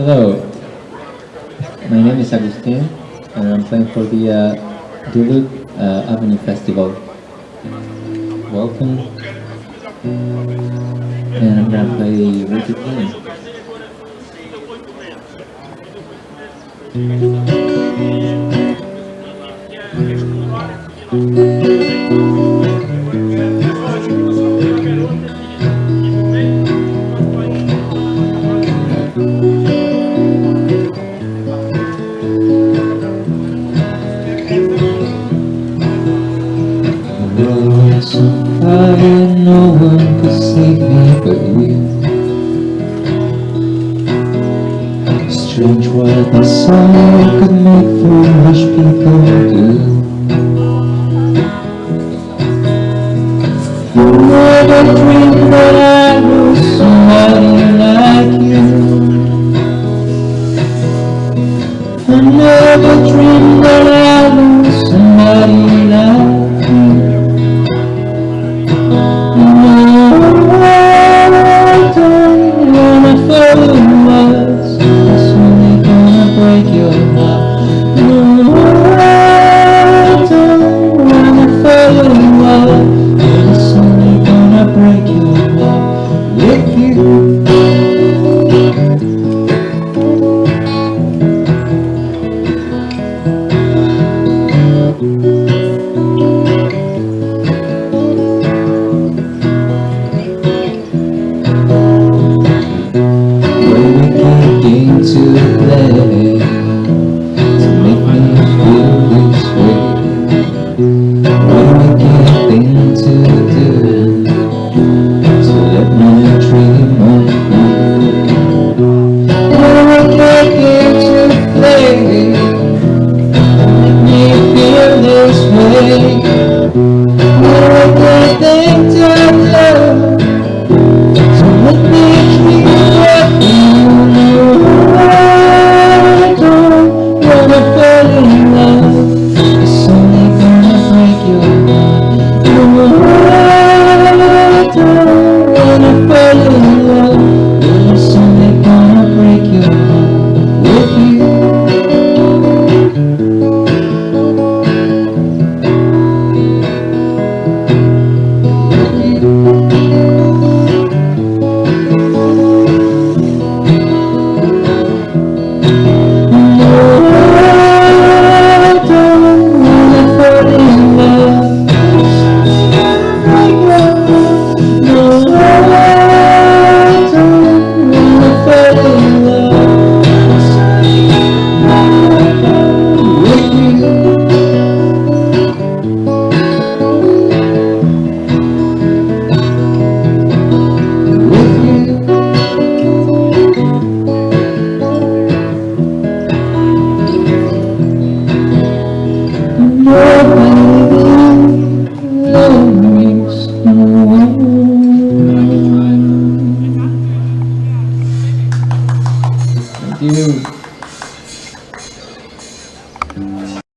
Hello, my name is Agustin, and I'm playing for the uh, Duluth uh, Avenue Festival. Welcome, and I'm gonna play Wicked Game. The world was on fire, no one could save me but you. Strange what a song could make foolish people do. new